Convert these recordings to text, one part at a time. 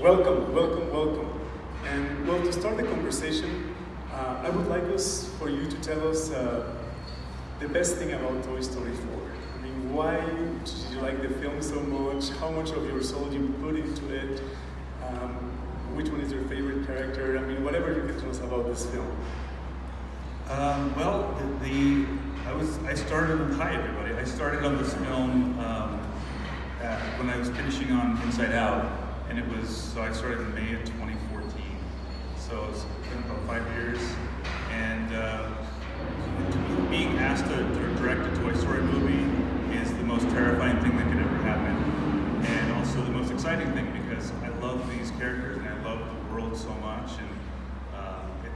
Welcome, welcome, welcome. And well, to start the conversation, uh, I would like us for you to tell us uh, the best thing about Toy Story 4. I mean, why did you like the film so much? How much of your soul you put into it? Um, which one is your favorite character? I mean, whatever you can tell us about this film. Um, well, the, the, I was I started hi everybody. I started on this film um, at, when I was finishing on Inside Out, and it was so I started in May of 2014. So it's been about five years, and uh, being asked to, to direct a Toy Story movie is the most terrifying thing that could ever happen, and also the most exciting thing because I love these characters and I love the world so much. And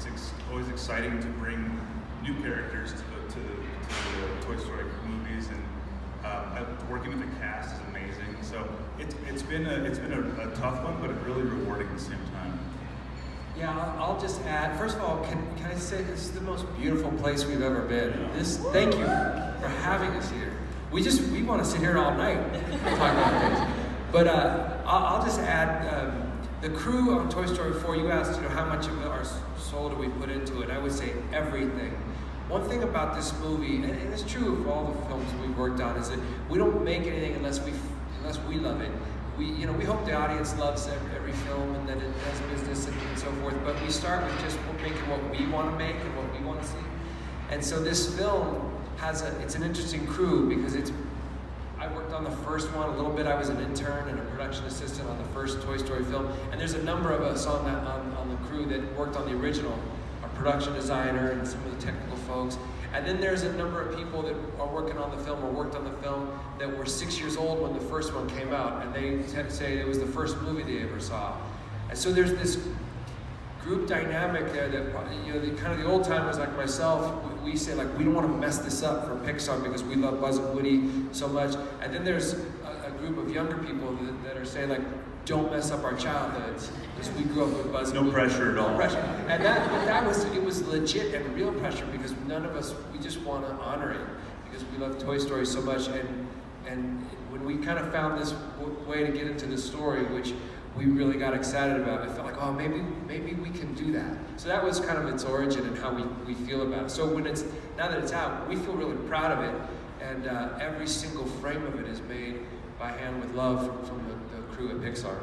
it's ex always exciting to bring new characters to the, to the, to the Toy Story movies, and uh, working with the cast is amazing. So it's it's been a it's been a, a tough one, but really rewarding at the same time. Yeah, I'll, just add. First of all, can, can I say this is the most beautiful place we've ever been. This, thank you for having us here. We just we want to sit here all night talk about things. But uh, I'll, I'll, just add. Um, the crew on Toy Story 4, you asked, you know, how much of our soul do we put into it? I would say everything. One thing about this movie, and it's true of all the films we've worked on, is that we don't make anything unless we unless we love it. We, you know, we hope the audience loves every, every film and that it does business and, and so forth. But we start with just making what we want to make and what we want to see. And so this film has a, it's an interesting crew because it's I worked on the first one a little bit. I was an intern and a production assistant on the first Toy Story film. And there's a number of us on, that, on, on the crew that worked on the original. Production designer and some of the technical folks. And then there's a number of people that are working on the film or worked on the film that were six years old when the first one came out. And they say it was the first movie they ever saw. And so there's this group dynamic there that, you know, the kind of the old timers like myself, we say like, we don't want to mess this up for Pixar because we love Buzz and Woody so much. And then there's a, a group of younger people that, that, are saying like, don't mess up our childhoods because we grew up with Buzz. No pressure at all. Pressure. And that, but that was, it was legit and real pressure because none of us, we just want to honor it because we love Toy Story so much. And, and when we kind of found this way to get into the story, which we really got excited about. It felt like, oh, maybe maybe we can do that. So that was kind of its origin and how we, we feel about it. So when it's now that it's out, we feel really proud of it, and uh, every single frame of it is made by hand with love from, from the, the, crew at Pixar.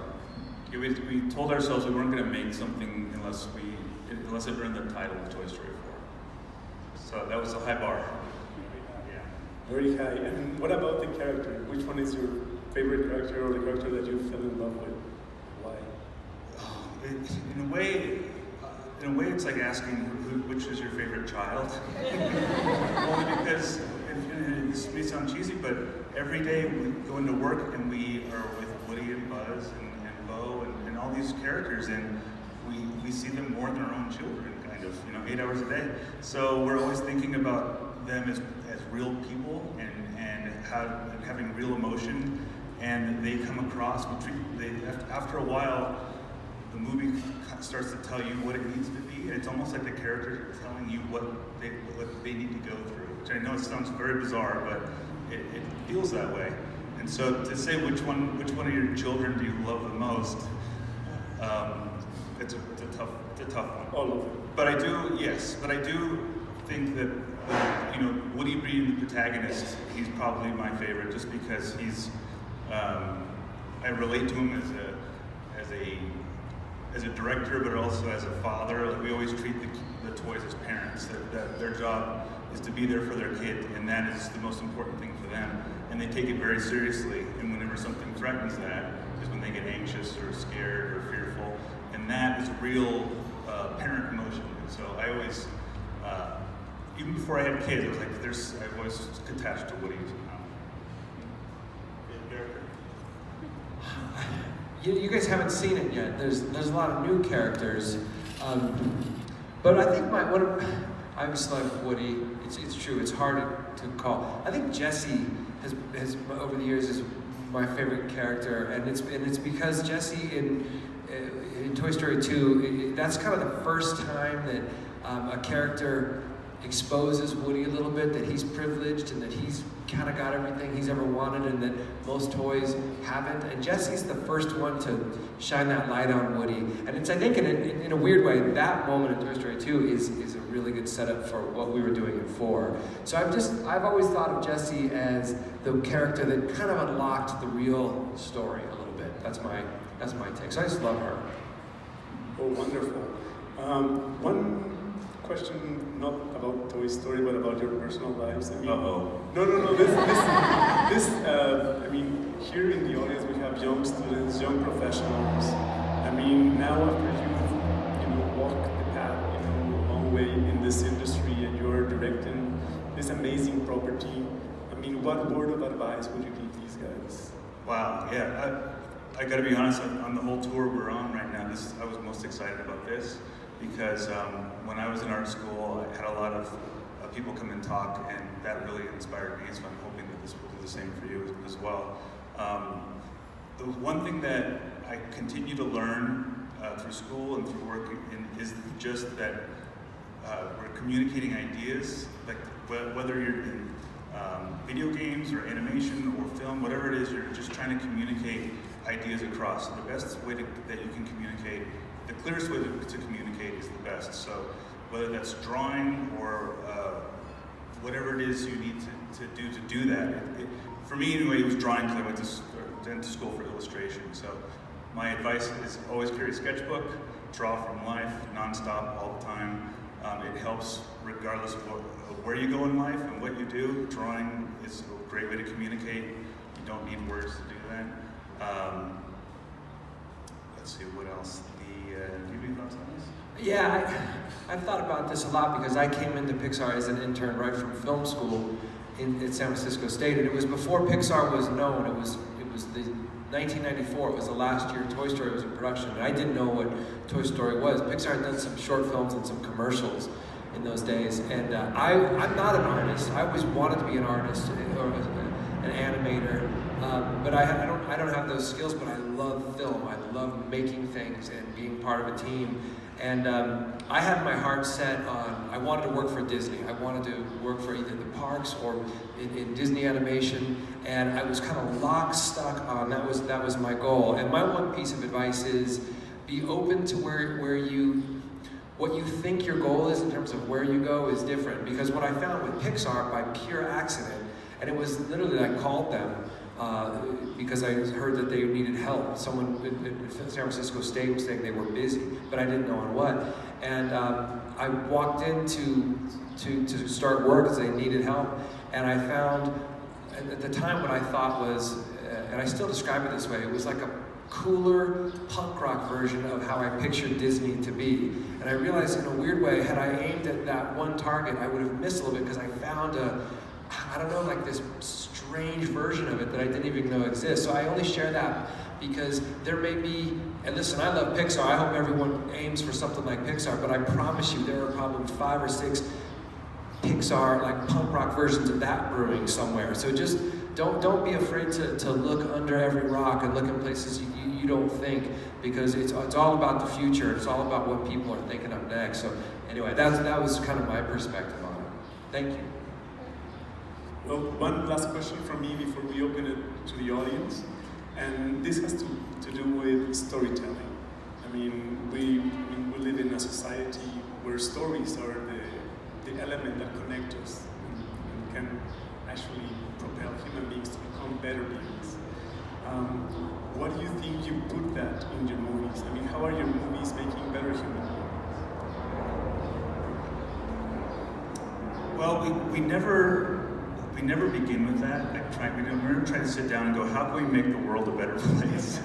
Yeah, we, we told ourselves we weren't going to make something unless we unless it earned the title of Toy Story 4. So that was a high bar. Yeah. Very high. And what about the character? Which one is your favorite character or the character that you fell in love with? Why? In a way, uh, in a way, it's like asking who, which is your favorite child. Only because and this may sound cheesy, but every day we go into work and we are with Woody and And, and Bo and, and all these characters, and we we see them more than our own children, kind of, you know, eight hours a day. So we're always thinking about them as as real people and and how, having real emotion, and they come across. We treat they after a while the movie starts to tell you what it needs to be, and it's almost like the characters are telling you what they what they need to go through. Which I know it sounds very bizarre, but it, it feels that way. And so to say which one which one of your children do you love the most, um, it's, a, it's a tough it's a tough one. All of them. But I do yes, but I do think that you know Woody being the protagonist, he's probably my favorite just because he's um, I relate to him as a as a as a director, but also as a father, like we always treat the, the toys as parents. That, that their job is to be there for their kid, and that is the most important thing for them. And they take it very seriously. And whenever something threatens that, is when they get anxious or scared or fearful. And that is real uh, parent emotion. And so I always, uh, even before I had kids, I was like, there's, I was attached to Woody somehow. you, you, guys haven't seen it yet. There's there's a lot of new characters, um, but I think my one I just love Woody. It's it's true. It's hard to call. I think Jesse has has over the years is my favorite character, and it's and it's because Jesse in in Toy Story 2, that's kind of the first time that um, a character exposes Woody a little bit, that he's privileged and that he's kind of got everything he's ever wanted and that most toys haven't. And Jesse's the first one to shine that light on Woody. And it's, I think, in a, in a weird way, that moment in Toy Story 2 is, is a really good setup for what we were doing it for. So I've just, I've always thought of Jesse as the character that kind of unlocked the real story a little bit. That's my, that's my take. So I just love her. Oh, wonderful. Um, one question, not about Toy Story, but about your personal lives. I mean, Uh-oh. No, no, no. This, this, this. Uh, I mean, here in the audience we have young students, young professionals. I mean, now after you've, you know, walked the path, you know, a long way in this industry, and you're directing this amazing property. I mean, what word of advice would you give these guys? Wow, yeah. I, I got to be honest. On, on the whole tour we're on right now, this I was most excited about this because um, when I was in art school, I had a lot of uh, people come and talk, and that really inspired me. So I'm hoping that this will do the same for you as, as well. Um, the one thing that I continue to learn uh, through school and through work in, is just that uh, we're communicating ideas, like wh- whether you're in um, video games or animation or film, whatever it is, you're just trying to communicate ideas across. So the best way to, that you can communicate, the clearest way to, to communicate is the best. So whether that's drawing or uh, whatever it is you need to, to do to do that. It, it, for me, anyway, it was drawing because I went to, went to school for illustration. So my advice is always carry a sketchbook, draw from life, nonstop, all the time. Um, it helps regardless of, what, of where you go in life and what you do. Drawing is a great way to communicate. You don't need words to do that. Um, let's see, what else? The, uh, do you have any thoughts on this? Yeah, I, I've thought about this a lot because I came into Pixar as an intern right from film school in, at San Francisco State, and it was before Pixar was known. It was it was the 1994. It was the last year Toy Story was in production, and I didn't know what Toy Story was. Pixar had done some short films and some commercials in those days, and uh, I I'm not an artist. I always wanted to be an artist or an animator. Um, but I, I, don't, I don't have those skills, but I love film. I love making things and being part of a team. And um, I had my heart set on, I wanted to work for Disney. I wanted to work for either the parks or in, in Disney animation. And I was kind of lock stuck on, that was, that was my goal. And my one piece of advice is be open to where, where you, what you think your goal is in terms of where you go is different. Because what I found with Pixar, by pure accident, and it was literally I called them uh, because I heard that they needed help. Someone at San Francisco State was saying they were busy, but I didn't know on what. And um, I walked in to, to, to start work because they needed help, and I found at the time what I thought was, uh, and I still describe it this way, it was like a cooler punk rock version of how I pictured Disney to be. And I realized in a weird way, had I aimed at that one target, I would have missed a little bit because I found a, I don't know, like this strange version of it that I didn't even know exists. So I only share that because there may be, and listen, I love Pixar. I hope everyone aims for something like Pixar, but I promise you there are probably five or six Pixar, like punk rock versions of that brewing somewhere. So just don't don't be afraid to, to look under every rock and look in places you, you, don't think because it's, it's all about the future. It's all about what people are thinking of next. So anyway, that's, that was kind of my perspective on it. Thank you. Well, one last question from me before we open it to the audience. And this has to, to do with storytelling. I mean, we, we live in a society where stories are the, the element that connect us and, and can actually propel human beings to become better beings. Um, what do you think you put that in your movies? I mean, how are your movies making better human beings? Well, we, we never we never begin with that. I try, we never try to sit down and go, how can we make the world a better place?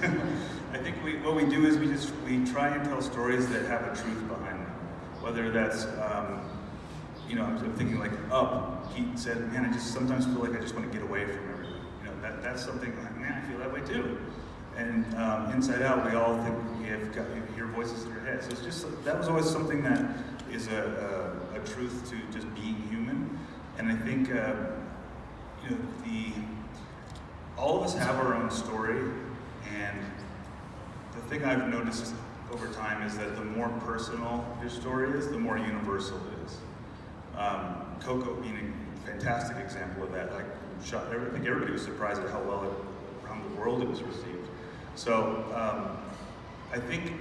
I think we, what we do is we just we try and tell stories that have a truth behind them. Whether that's um, you know, I'm thinking like Up. He said, man, I just sometimes feel like I just want to get away from everything. You know, that that's something like, man, I feel that way too. And um, Inside Out, we all think we have got you hear voices in our heads. So it's just that was always something that is a, a, a truth to just being human. And I think uh, you know the all of us have our own story, and the thing I've noticed over time is that the more personal your story is, the more universal it is. Um, Coco being a fantastic example of that. Like shot, I think everybody was surprised at how well it, around the world it was received. So um, I think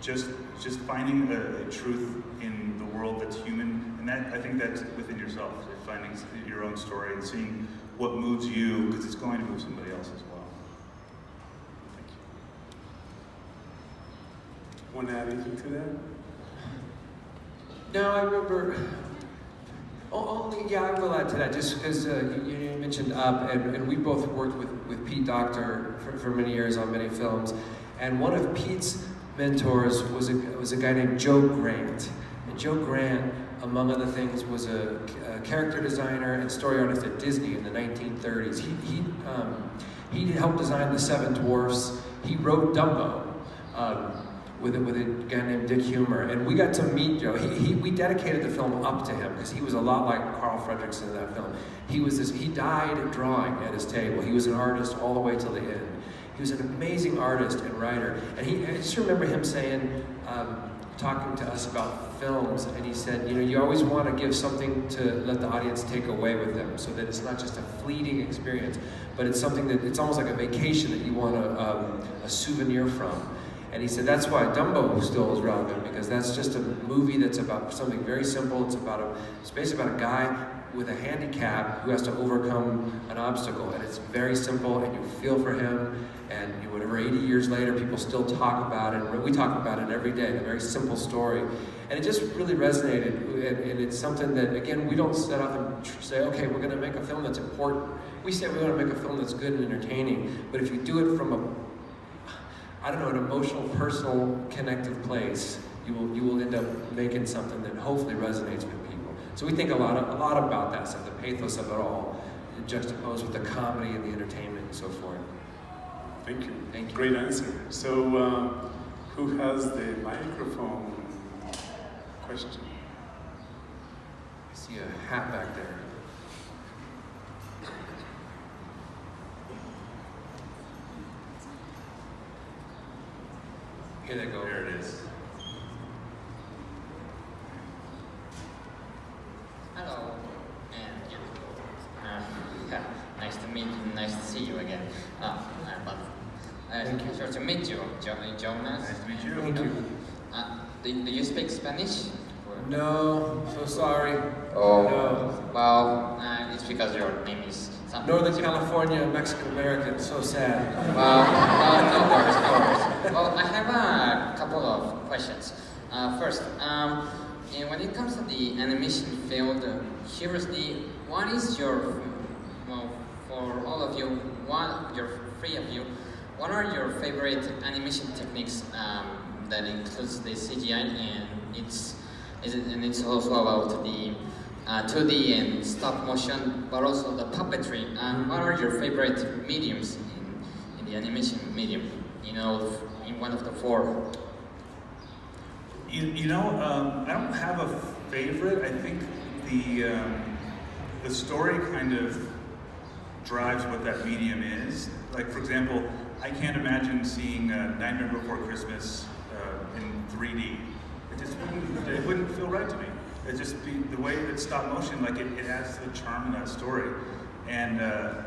just just finding a, a, truth in the world that's human, and that I think that's within yourself, finding your own story and seeing what moves you, because it's going to move somebody else as well. Thank you. Want to add anything to that? No, I remember. Only, yeah, I will add to that, just because uh, you, you, mentioned Up, and, and we both worked with, with Pete Docter for, for many years on many films. And one of Pete's mentors was a, was a guy named Joe Grant. And Joe Grant, among other things, was a, a character designer and story artist at Disney in the 1930s. He, he, um, he helped design The Seven Dwarfs. He wrote Dumbo. Um, with a, with a guy named Dick Huemer, and we got to meet Joe. He, he, we dedicated the film up to him because he was a lot like Carl Fredricksen in that film. He was this, he died drawing at his table. He was an artist all the way till the end. He was an amazing artist and writer. And he, I just remember him saying, um, talking to us about films, and he said, you know, you always want to give something to let the audience take away with them, so that it's not just a fleeting experience, but it's something that it's almost like a vacation that you want a, um, a souvenir from. And he said that's why Dumbo still is relevant because that's just a movie that's about something very simple. It's about a, it's basically about a guy with a handicap who has to overcome an obstacle, and it's very simple, and you feel for him, and whatever, 80 years later, people still talk about it. We talk about it every day, a very simple story. And it just really resonated. And, and it's something that, again, we don't set up and say, okay, we're going to make a film that's important. We say we want to make a film that's good and entertaining. But if you do it from a, I don't know, an emotional, personal, connective place, you will, you will end up making something that hopefully resonates with people. So we think a lot, of, a lot about that stuff, the pathos of it all, juxtaposed with the comedy and the entertainment and so forth. Thank you. Thank you. Great answer. So, uh, who has the microphone question? I see a hat back there. Here they go. There it is. Hello. And uh, yeah, nice to meet you. Nice to see you again. Uh, but uh, Thank you. Sure to meet you, jo Jonas. Nice to meet you. Thank you. Uh, do, do you speak Spanish? No, so sorry. Oh. No. Well, uh, it's because your name is something. Northern California, Mexican American, so sad. Well, well, no worries, no worries. Well, I have a couple of questions. Uh, first, um, when it comes to the animation field, uh, curiously, what is your, well, for all of you, one, your three of you, what are your favorite animation techniques um, that includes the CGI and it's, it, and it's also about the uh, 2D and stop motion, but also the puppetry. And what are your favorite mediums in, in the animation medium? You know, in one of the four. You, you know, um, I don't have a favorite. I think the um, the story kind of drives what that medium is. Like, for example, I can't imagine seeing uh, Nightmare Before Christmas uh, in 3D. It just wouldn't, it wouldn't feel right to me. It just be the way that stop motion, like it, it adds to the charm of that story. And uh,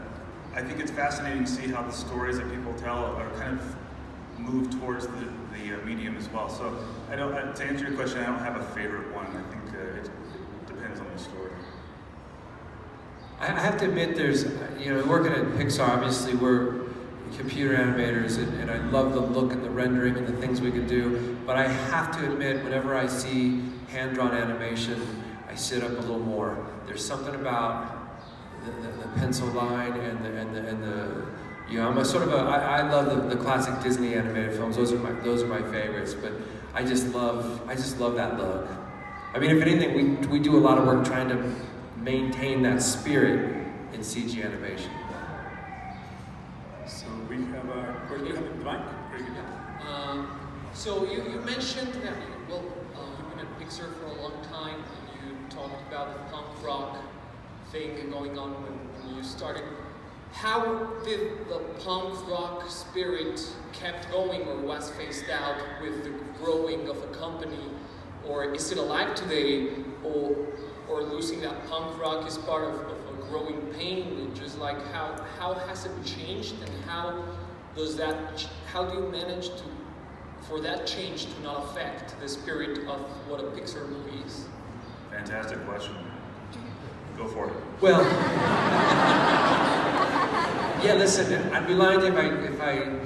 I think it's fascinating to see how the stories that people tell are kind of move towards the, the uh, medium as well. So I don't, uh, to answer your question, I don't have a favorite one. I think uh, it, it depends on the story. I I have to admit, there's, you know, working at Pixar, obviously we're computer animators, and, and I love the look and the rendering and the things we can do. But I have to admit, whenever I see hand-drawn animation, I sit up a little more. There's something about the, the, the pencil line and the, and the, and the you know, I'm a sort of a, I, I love the, the classic Disney animated films. Those are my, those are my favorites. But I just love, I just love that look. I mean, if anything, we, we do a lot of work trying to maintain that spirit in CG animation. So we have a question. You have the mic? Very good. Um, so you, you mentioned that well uh, you've been at Pixar for a long time, and you talked about the punk rock thing going on when, when you started. How did the punk rock spirit kept going, or was phased out with the growing of a company, or is it alive today, or or losing that punk rock is part of, of a growing pain, just like how how has it changed and how does that how do you manage to for that change to not affect the spirit of what a Pixar movie is? Fantastic question. Go for it. Well, yeah. Listen, I'd be lying if I if I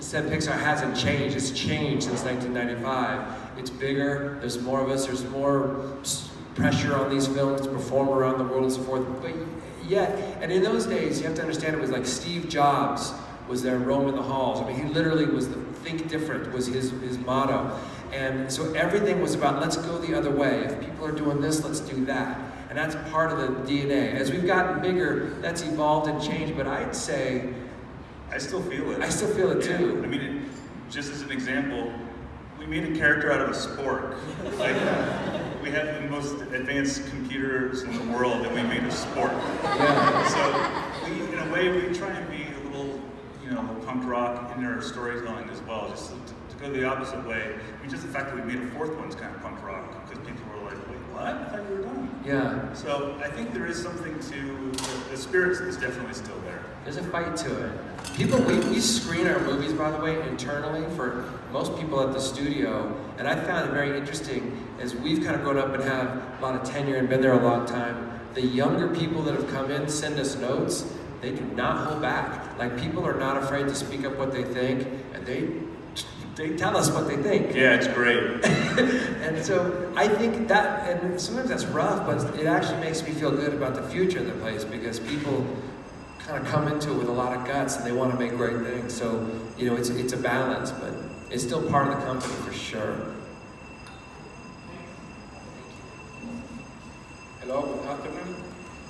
said Pixar hasn't changed. It's changed since 1995. It's bigger. There's more of us. There's more pressure on these films to perform around the world and so forth. But yeah, and in those days, you have to understand it was like Steve Jobs was there roaming the halls. I mean, he literally was the think different was his his motto. And so everything was about let's go the other way. If people are doing this, let's do that. And that's part of the DNA. As we've gotten bigger, that's evolved and changed. But I'd say I still feel it. I still feel it Yeah. too. I mean, it, just as an example, we made a character out of a spork. Like, we have the most advanced computers in the world, and we made a spork. Yeah. So, we, in a way, we try and be a little, you know, punk rock in our storytelling as well, just to, to go the opposite way. I mean, just the fact that we made a fourth one's kind of punk rock, because people were like, wait, what? I thought you were done. Yeah. So, I think there is something to, the, the spirit is definitely still there. There's a fight to it. People, we, we screen our movies, by the way, internally for most people at the studio. And I found it very interesting as we've kind of grown up and have a lot of tenure and been there a long time. The younger people that have come in send us notes. They do not hold back. Like people are not afraid to speak up what they think, and they they tell us what they think. Yeah, it's great. And so I think that, and sometimes that's rough, but it actually makes me feel good about the future of the place because people kind of come into it with a lot of guts and they want to make great things. So, you know, it's, it's a balance, but it's still part of the company for sure. Hello, good afternoon.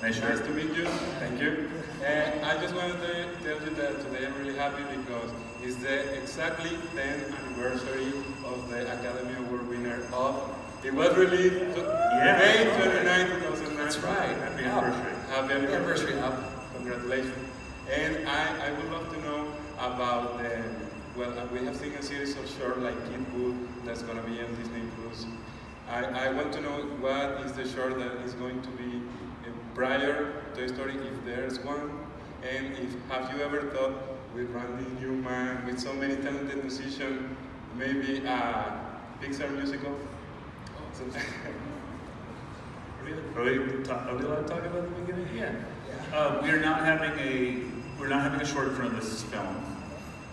Nice Nice to meet you. Thank you. And I just wanted to tell you that today I'm really happy because it's the exactly 10th anniversary of the Academy Award winner of. It was released to Yeah. May 29, 2009. That's right. Happy Up. anniversary. Happy anniversary. up. Congratulations. And I, I would love to know about the, well, uh, we have seen a series of short like Kid Boo that's going to be on Disney Plus. I, I want to know what is the short that is going to be uh, prior Toy Story, if there's one, and if have you ever thought with Randy Newman, with so many talented musicians, maybe a Pixar musical? So- Are we, are we, are we allowed to talk about the beginning? Yeah. Uh, we are not having a we're not having a short in front of this film.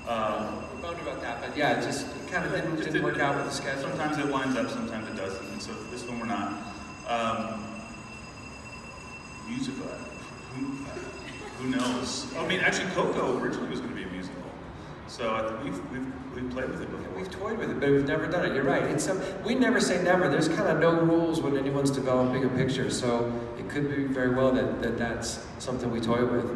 Uh, We're bummed about that, but yeah, it just kind of didn't, didn't work out with the schedule. Sometimes it lines up, sometimes it doesn't. And so this one we're not. Um, musical. Who, who knows? I mean, actually, Coco originally was going to be a musical. So I we've, we've, we've played with it before. We've toyed with it, but we've never done it. You're right. It's some, we never say never. There's kind of no rules when anyone's developing a picture, so it could be very well that, that that's something we toy with.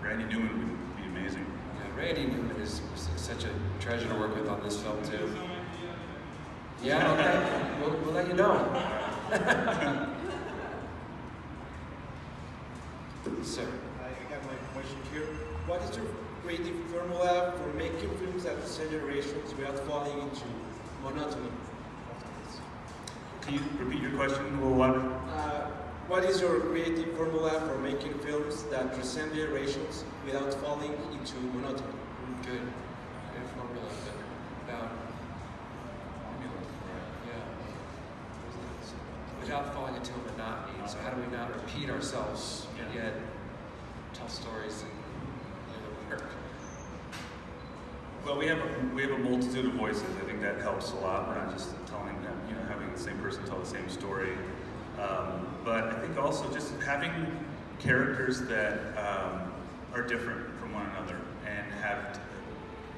Randy Newman would be amazing. Yeah, Randy Newman is, is such a treasure to work with on this film too. Yeah, okay. We'll, we'll let you know. Sir. I have my question here. What is your creative formula for making films that transcend generations without falling into monotony? Can you repeat your question a little louder? Uh, what is your creative formula for making films that transcend generations without falling into monotony? Good. Good formula. Good. Yeah. Without falling into monotony. So how do we not repeat ourselves and yet tell stories and really work? Well, we have a, we have a multitude of voices. I think that helps a lot. We're not just telling them, you know, having the same person tell the same story. Um, but I think also just having characters that um, are different from one another and have,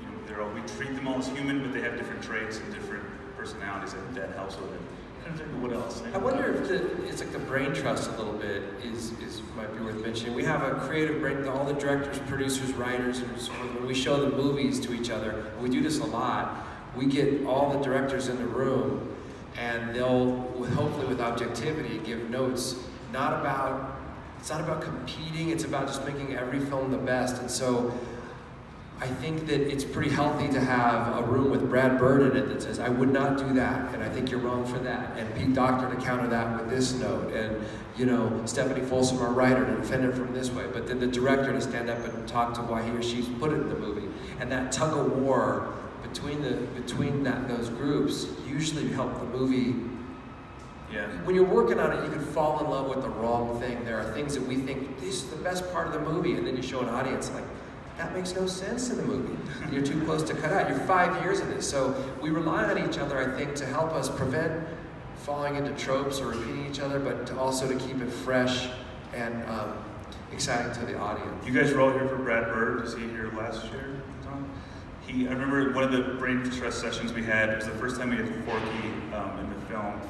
you know, they're all, we treat them all as human, but they have different traits and different personalities. Think that helps with it. Think of what else. I wonder if the, it's like the brain trust a little bit is, is might be worth mentioning. We have a creative brain, all the directors, producers, writers, when we show the movies to each other, we do this a lot, we get all the directors in the room and they'll, hopefully with objectivity, give notes, not about, it's not about competing, it's about just making every film the best. And so I think that it's pretty healthy to have a room with Brad Bird in it that says, I would not do that, and I think you're wrong for that. And Pete Docter to counter that with this note, and you know, Stephanie Folsom, our writer, to defend it from this way. But then the director to stand up and talk to why he or she's put it in the movie. And that tug of war between the between that those groups usually help the movie Yeah. when you're working on it, you can fall in love with the wrong thing. There are things that we think this is the best part of the movie, and then you show an audience like that makes no sense in the movie. You're too close to cut out. You're five years in this, so we rely on each other, I think, to help us prevent falling into tropes or repeating each other, but to also to keep it fresh and um, exciting to the audience. You guys were all here for Brad Bird. Was he here last year, He, I remember one of the brain trust sessions we had. It was the first time we had Forky um, in the film,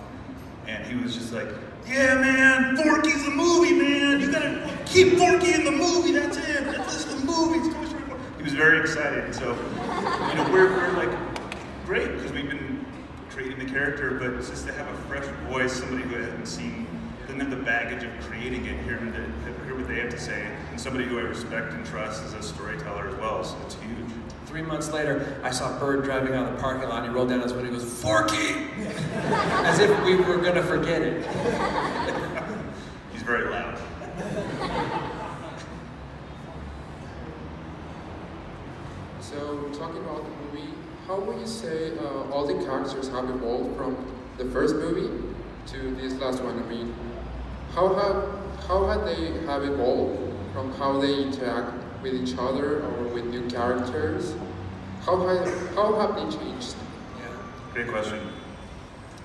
and he was just like, "Yeah, man, Forky's the movie, man. You gotta keep Forky in the movie. That's it. That's the movie. It's Toy Story 4." He was very excited. So, you know, we're, we're like great because we've been creating the character, but it's just to have a fresh voice, somebody who hasn't seen, doesn't have the baggage of creating it, hear, them- hear what they have to say, and somebody who I respect and trust as a storyteller as well. So it's huge. Three months later, I saw Bird driving out of the parking lot, and he rolled down his window and goes, Forky! As if we were gonna forget it. He's very loud. So, talking about the movie, how would you say uh, all the characters have evolved from the first movie to this last one? I mean, how have how have they have evolved from how they interact with each other or with new characters? How have how have they changed? Yeah, great question.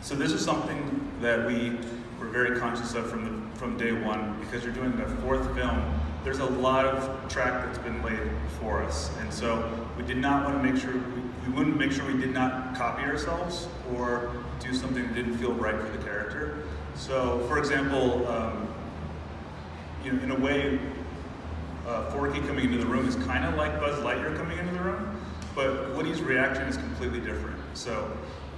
So this is something that we were very conscious of from the, from day one because you're doing the fourth film. There's a lot of track that's been laid for us, and so we did not want to make sure we, we wouldn't make sure we did not copy ourselves or do something that didn't feel right for the character. So, for example, um, you know, in a way, uh, Forky coming into the room is kind of like Buzz Lightyear coming into the room, but Woody's reaction is completely different. So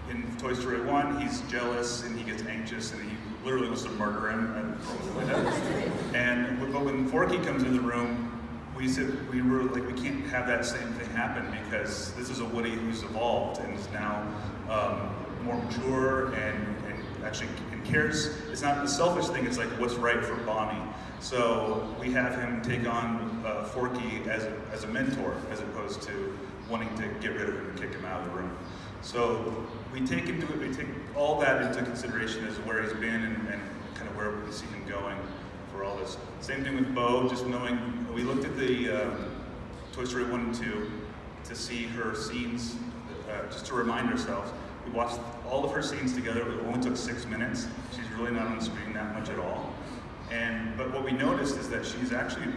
in Toy Story 1, he's jealous and he gets anxious and he literally wants to murder him and throw him. And but when Forky comes into the room, we said we were like we can't have that same thing happen because this is a Woody who's evolved and is now um, more mature and, and actually and cares. It's not the selfish thing. It's like what's right for Bonnie. So we have him take on uh, Forky as a, as a mentor as opposed to wanting to get rid of him and kick him out of the room. So we take into we take all that into consideration as where he's been and, and kind of where we see him going for all this. Same thing with Bo, just knowing, we looked at the um, Toy Story 1 and 2 to see her scenes, uh, just to remind ourselves. We watched all of her scenes together, it only took six minutes. She's really not on screen that much at all. And, but what we noticed is that she's actually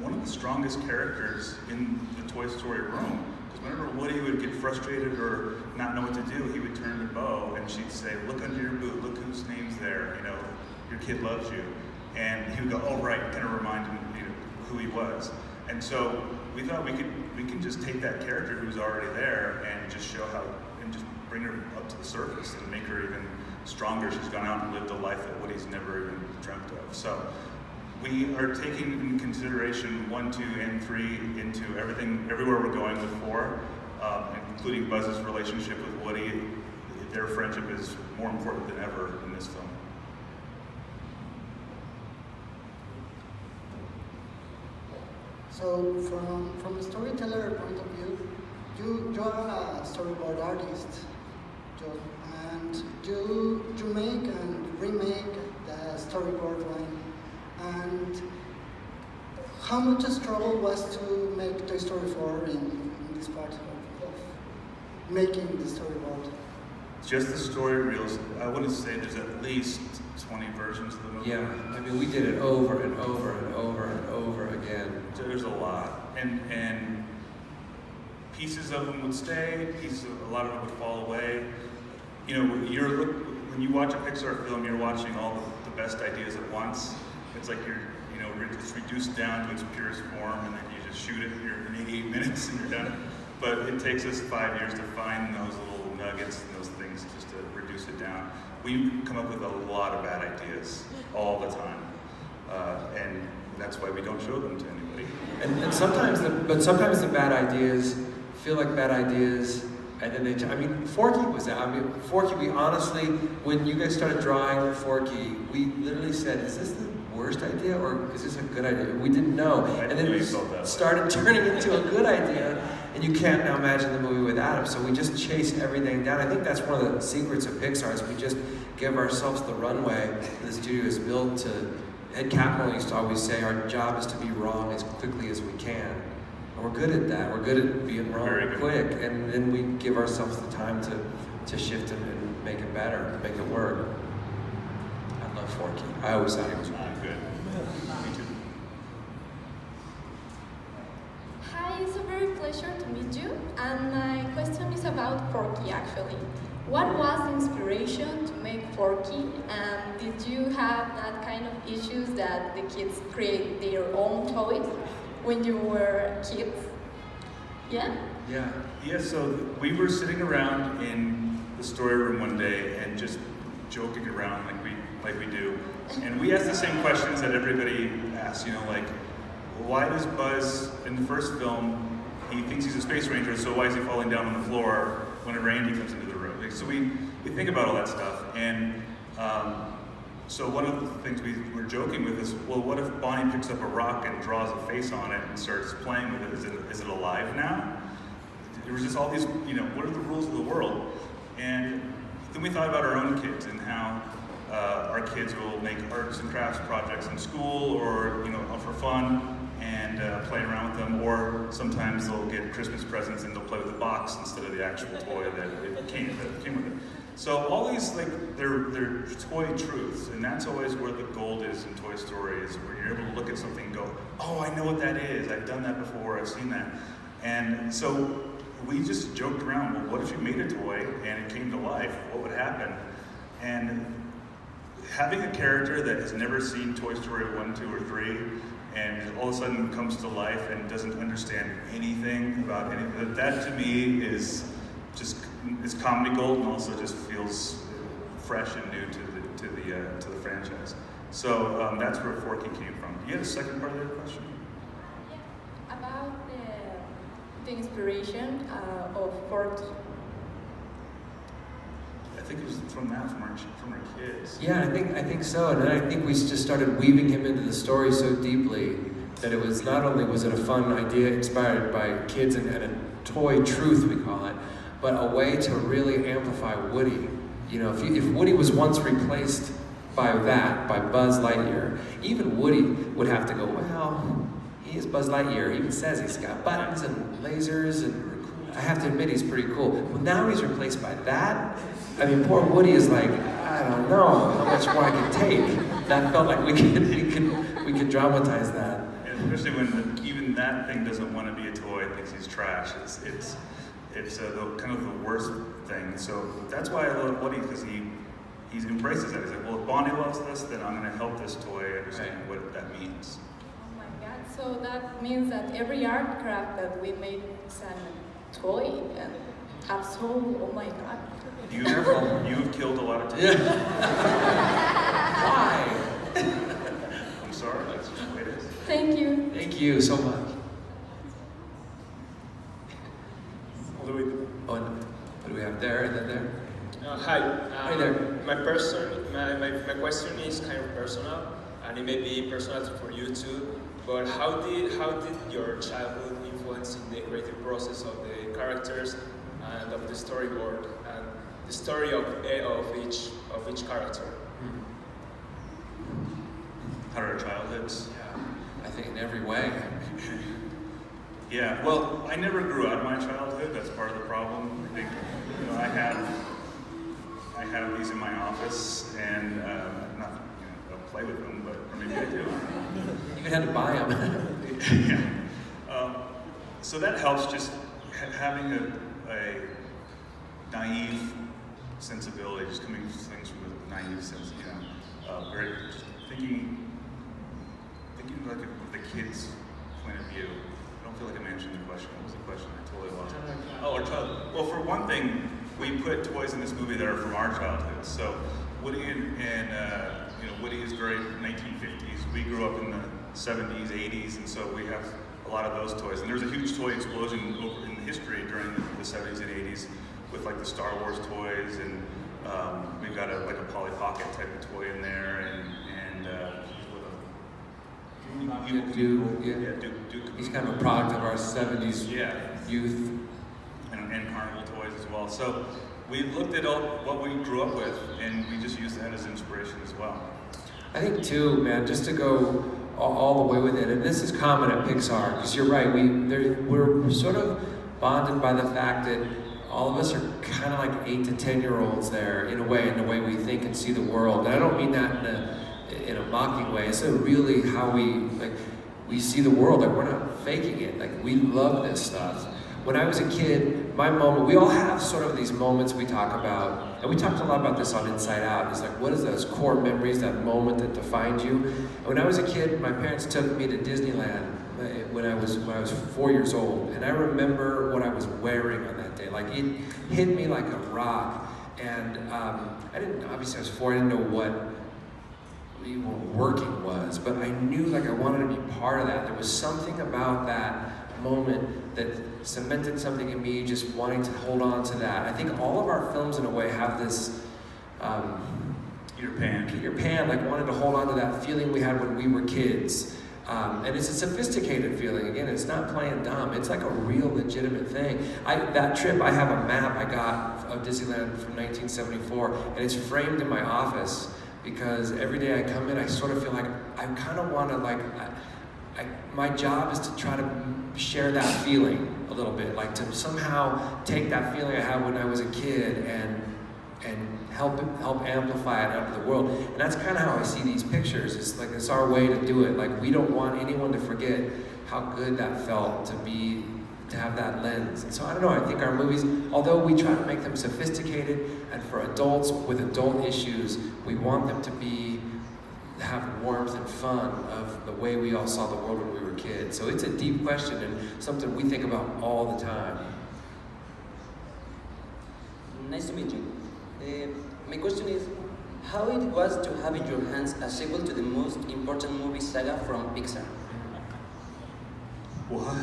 one of the strongest characters in the Toy Story room. Whenever Woody would get frustrated or not know what to do, he would turn to Bo and she'd say, look under your boot, look whose name's there, you know, your kid loves you. And he would go, oh right, kind of remind him you know, who he was. And so we thought we could we can just take that character who's already there and just show how and just bring her up to the surface and make her even stronger. She's gone out and lived a life that Woody's never even dreamt of. So we are taking in consideration one, two, and three into everything, everywhere we're going with four, um, including Buzz's relationship with Woody. Their friendship is more important than ever in this film. So from from a storyteller point of view, you you are a storyboard artist, and you you make and remake the storyboard line. And how much a struggle was to make Toy Story 4 in, in this part of, of making the story storyboard? Just the story reels, I wouldn't say there's at least 20 versions of the movie. Yeah, I mean, we did it over and over and over and over again. There's a lot, and and pieces of them would stay, pieces, of, a lot of them would fall away. You know, you're when you watch a Pixar film, you're watching all the, the best ideas at once. It's like you're, you know, it's reduced down to its purest form, and then you just shoot it. You're in 88 minutes, and you're done. But it takes us five years to find those little nuggets and those things just to reduce it down. We come up with a lot of bad ideas all the time, uh, and that's why we don't show them to anybody. And, and sometimes, the, but sometimes the bad ideas feel like bad ideas, and then they. I mean, Forky was that. I mean, Forky. We honestly, when you guys started drawing Forky, we literally said, "Is this the worst idea, or is this a good idea?" We didn't know, and then really we felt that way. started turning into a good idea, and you can't now imagine the movie without him. So we just chase everything down. I think that's one of the secrets of Pixar is we just give ourselves the runway the studio is built to. Ed Catmull used to always say, "Our job is to be wrong as quickly as we can." And we're good at that. We're good at being wrong quick, and then we give ourselves the time to, to shift it and make it better, make it work. I love Forky. I always thought he was Ah, good. Me too. Hi, it's a very pleasure to meet you. And my question is about Forky actually. What was the inspiration to make Forky? And did you have that kind of issues that the kids create their own toys when you were kids? Yeah? Yeah. Yeah, so we were sitting around in the story room one day and just joking around like we like we do. And we asked the same questions that everybody asks, you know, like why does Buzz in the first film he thinks he's a space ranger, so why is he falling down on the floor when it a Randy comes into the room? So we, we think about all that stuff. And um, so one of the things we were joking with is, well, what if Bonnie picks up a rock and draws a face on it and starts playing with it? Is it, is it alive now? There was just all these, you know, what are the rules of the world? And then we thought about our own kids and how uh, our kids will make arts and crafts projects in school or, you know, for fun and uh, play around with them. Or sometimes they'll get Christmas presents and they'll play with the box instead of the actual toy that it came, that came with it. So all these, like, they're, they're toy truths, and that's always where the gold is in Toy Story, is where you're able to look at something and go, oh, I know what that is, I've done that before, I've seen that. And so we just joked around, well, what if you made a toy and it came to life? What would happen? And having a character that has never seen Toy Story 1, 2, or 3, and all of a sudden comes to life and doesn't understand anything about anything, that to me is just, it's comedy gold and also just feels fresh and new to the, to the, uh, to the franchise. So um, that's where Forky came from. Do you have a second part of your question? Yeah, About the, the inspiration uh, of Forky. Think it was from that, from our, from our kids. Yeah, I think I think so, and then I think we just started weaving him into the story so deeply that it was not only was it a fun idea inspired by kids and, and a toy truth we call it, but a way to really amplify Woody. You know, if you, if Woody was once replaced by that, by Buzz Lightyear, even Woody would have to go, well, he is Buzz Lightyear. He even says he's got buttons and lasers, and I have to admit he's pretty cool. Well, now he's replaced by that. I mean, poor Woody is like, I don't know how much more I can take. That felt like we could we could we could dramatize that. Especially when the, even that thing doesn't want to be a toy, thinks he's trash. It's it's it's uh, the, kind of the worst thing. So that's why I love Woody because he he embraces that. He's like, well, if Bonnie loves this, then I'm going to help this toy understand what that means. Oh my god, so that means that every art craft that we made, is a toy and have soul, oh my god. You Careful. you've killed a lot of time. Why? I'm sorry. That's just the way it is. Thank you. Thank you so much. All the way to Oh, and what do we have there and then there? Uh, hi. Uh, Hi there. My person, my, my, my question is kind of personal, and it may be personal for you too. But how did how did your childhood influence in the creative process of the characters and of the storyboard and the story of of each of each character? How are our childhoods? I think in every way. Yeah, well, I never grew out of my childhood. That's part of the problem. I think, you know, I have, I have these in my office, and um, not, you know, don't play with them, but or maybe I do. You even had to buy them. yeah. Um, so that helps. Just having a, a naive sensibility, just coming to things from a naive sense, you know, uh, very just thinking, thinking like of the kid's point of view. I don't feel like I'm answering the question. What was the question? I totally lost it. Oh, our child. Well, for one thing, we put toys in this movie that are from our childhood. So Woody and, and uh, you know, Woody is very 1950s. We grew up in the 70s, 80s, and so we have a lot of those toys. And there was a huge toy explosion over in history during the, the 70s and 80s with like the Star Wars toys, and um, we've got a, like a Polly Pocket type of toy in there, and, and uh, Duke, Duke, yeah. yeah, Duke, Duke. He's kind of a product of our 70s Yeah, youth. and, and carnival toys as well. So we looked at all what we grew up with, and we just used that as inspiration as well. I think too, man, just to go all, the way with it, and this is common at Pixar, because you're right, we, we're sort of bonded by the fact that all of us are kind of like eight to ten year olds there in a way, in the way we think and see the world. And I don't mean that in a in a mocking way. It's really how we like we see the world. Like we're not faking it. Like we love this stuff. When I was a kid, my moment, we all have sort of these moments we talk about, and we talked a lot about this on Inside Out. It's like, what is those core memories, that moment that defined you? And when I was a kid, my parents took me to Disneyland uh, when I was when I was four years old, and I remember what I was wearing on that day. Like it hit me like a rock, and um, I didn't. Obviously, I was four. I didn't know what working was, but I knew like I wanted to be part of that. There was something about that moment that cemented something in me, just wanting to hold on to that. I think all of our films, in a way, have this. Um, Peter Pan. Peter Pan, like wanted to hold on to that feeling we had when we were kids. Um, and it's a sophisticated feeling. Again, it's not playing dumb. It's like a real legitimate thing. I, that trip, I have a map I got of Disneyland from 1974, and it's framed in my office because every day I come in, I sort of feel like I kind of want to like. I, I, my job is to try to share that feeling a little bit, like to somehow take that feeling I had when I was a kid and and help help amplify it out to the world. And that's kind of how I see these pictures. It's like it's our way to do it. Like we don't want anyone to forget how good that felt to be to have that lens. And so I don't know. I think our movies, although we try to make them sophisticated and for adults with adult issues, we want them to be have warmth and fun of the way we all saw the world when we were kids. So it's a deep question and something we think about all the time. Nice to meet you. Uh, my question is, how it was to have in your hands a sequel to the most important movie saga from Pixar? What?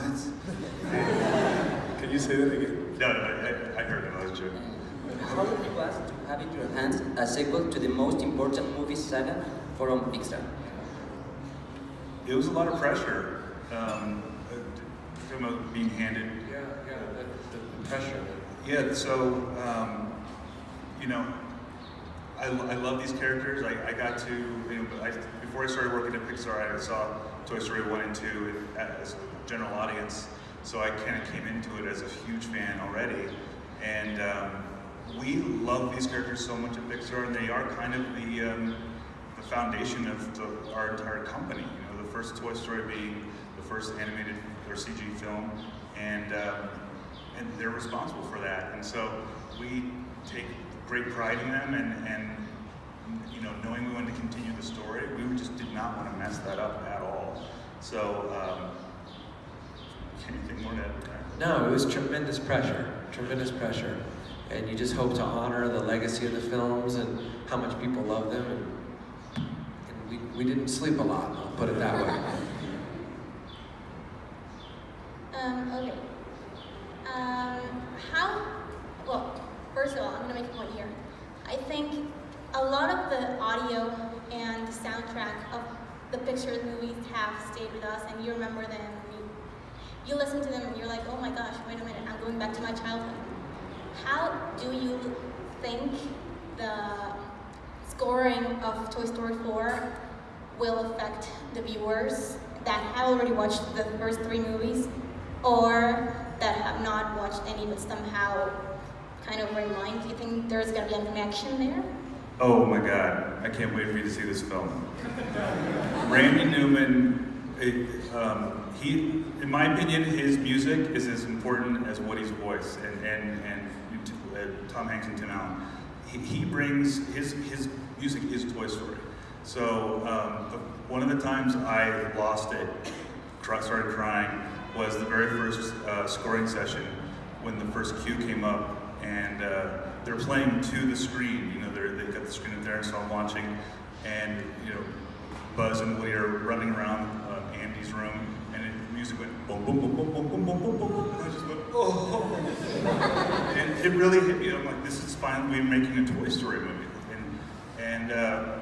Can you say that again? No, no, I, I heard it. I was joking. How it was to have in your hands a sequel to the most important movie saga from Pixar? It was a lot of pressure. Um, talking about being handed. Yeah, yeah, the, the pressure. Yeah, so, um, you know, I, I love these characters. I, I got to, you know, I, before I started working at Pixar, I saw Toy Story 1 and 2 as a general audience. So I kind of came into it as a huge fan already. And um, we love these characters so much at Pixar, and they are kind of the, um, the foundation of the, our entire company. You know, the first Toy Story being first animated or CG film, and um, and they're responsible for that. And so we take great pride in them, and and you know, knowing we wanted to continue the story, we just did not want to mess that up at all. So. Um, anything more to add? No, it was tremendous pressure, tremendous pressure. And you just hope to honor the legacy of the films and how much people love them. And, and we, we didn't sleep a lot, I'll put it that way. Um, okay. Um, how, well, first of all, I'm gonna make a point here. I think a lot of the audio and the soundtrack of the Pixar movies have stayed with us and you remember them. You, you listen to them and you're like, oh my gosh, wait a minute, I'm going back to my childhood. How do you think the scoring of Toy Story 4 will affect the viewers that have already watched the first three movies or that have not watched any but somehow kind of remind? You think there's going to be a connection there? Oh my God, I can't wait for you to see this film. Randy Newman, it, um, he, in my opinion, his music is as important as Woody's voice and, and, and uh, Tom Hanks and Tim Allen. He, he brings, his, his music is Toy Story. So um, one of the times I lost it, started crying, was the very first uh, scoring session when the first cue came up and uh, they're playing to the screen. You know, they've got the screen up there, and so I'm watching, and you know, Buzz and Woody are running around uh, Andy's room, and it, music went boom, boom, boom, boom, boom, boom, boom, boom, boom, boom, and I just went, oh. and it really hit me. I'm like, this is finally making a Toy Story movie. And, and uh,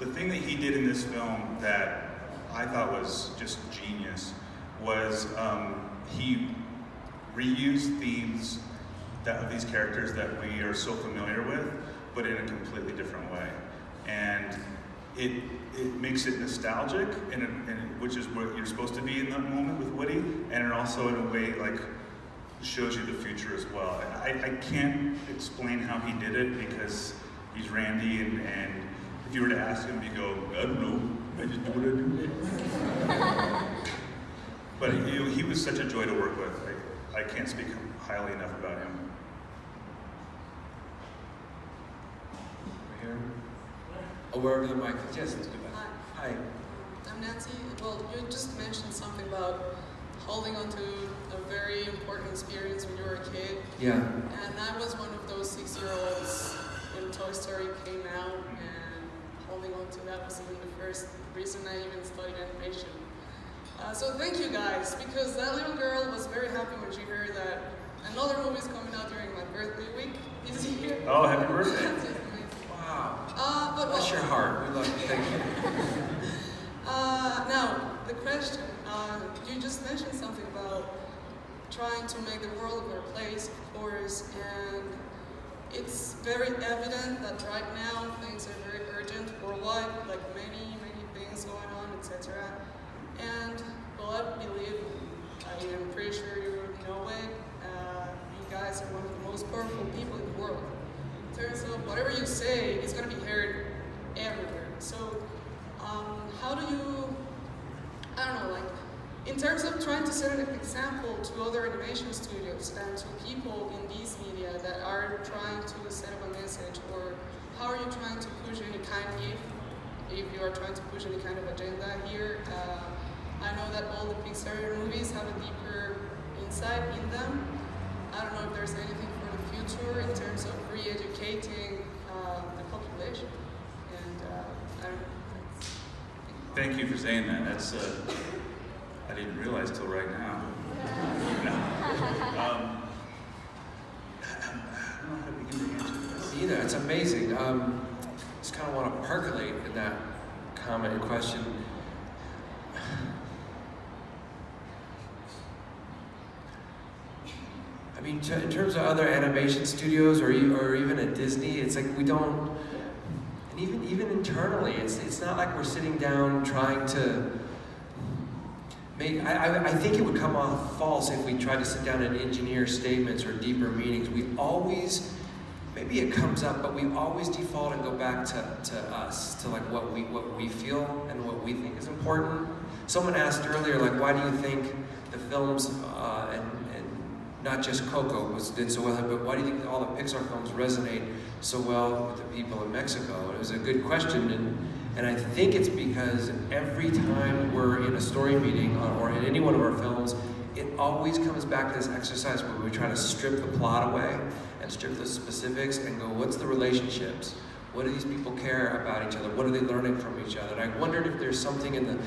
the thing that he did in this film that I thought was just genius was um, he reused themes that of these characters that we are so familiar with, but in a completely different way. And it it makes it nostalgic, and, and which is what you're supposed to be in that moment with Woody, and it also in a way like shows you the future as well. I, I can't explain how he did it because he's Randy, and, and if you were to ask him, he'd go, I don't know, I just do what I do. But he, he was such a joy to work with. I, I can't speak highly enough about him. Here. Oh, wherever the mic is. Yes, let's go back. Hi. Hi. I'm Nancy. Well, you just mentioned something about holding on to a very important experience when you were a kid. Yeah. And I was one of those six-year-olds when Toy Story came out, and holding on to that was even the first reason I even studied animation. Uh, so thank you guys, because that little girl was very happy when she heard that another movie is coming out during my birthday week this year. Oh, happy birthday. Wow. Uh, but Bless well, your heart. We love you. Thank you. Uh, now, the question, uh, you just mentioned something about trying to make the world a better place, of course, and it's very evident that right now things are very urgent worldwide, like many, many things going on, etc. And, well, I believe, I am pretty sure you know it, uh, you guys are one of the most powerful people in the world. In terms of whatever you say is going to be heard everywhere. So, um, how do you, I don't know, like, in terms of trying to set an example to other animation studios and to people in these media that are trying to set up a message, or how are you trying to push any kind of, if you are trying to push any kind of agenda here? Uh, I know that all the Pixar movies have a deeper insight in them. I don't know if there's anything for the future in terms of re-educating uh, the population. And uh, I don't know. Thank you for saying that. That's uh, I didn't realize till right now. um. Either. It's amazing. Um, just kind of want to percolate in that comment and question. I mean, in terms of other animation studios or, or even at Disney, it's like we don't, and even even internally, it's it's not like we're sitting down trying to make. I, I, think it would come off false if we tried to sit down and engineer statements or deeper meanings. We always, maybe it comes up, but we always default and go back to, to us, to like what we what we feel and what we think is important. Someone asked earlier, like, why do you think the films uh, and not just Coco was did so well, but why do you think all the Pixar films resonate so well with the people in Mexico? It was a good question, and and I think it's because every time we're in a story meeting or, in any one of our films, it always comes back to this exercise where we try to strip the plot away and strip the specifics and go, what's the relationships? What do these people care about each other? What are they learning from each other? And I wondered if there's something in the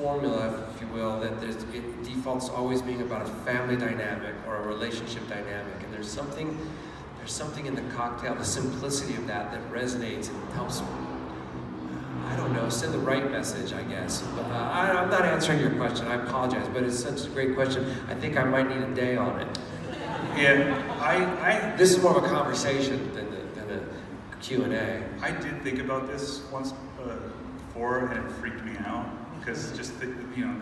formula, if you will, that there's, it defaults always being about a family dynamic or a relationship dynamic. And there's something, there's something in the cocktail, the simplicity of that that resonates and helps I don't know, send the right message, I guess. But uh, I, I'm not answering your question. I apologize, but it's such a great question. I think I might need a day on it. Yeah, I, I This is more of a conversation than a, than a Q&A. I did think about this once uh, before, and it freaked me out because just the, you know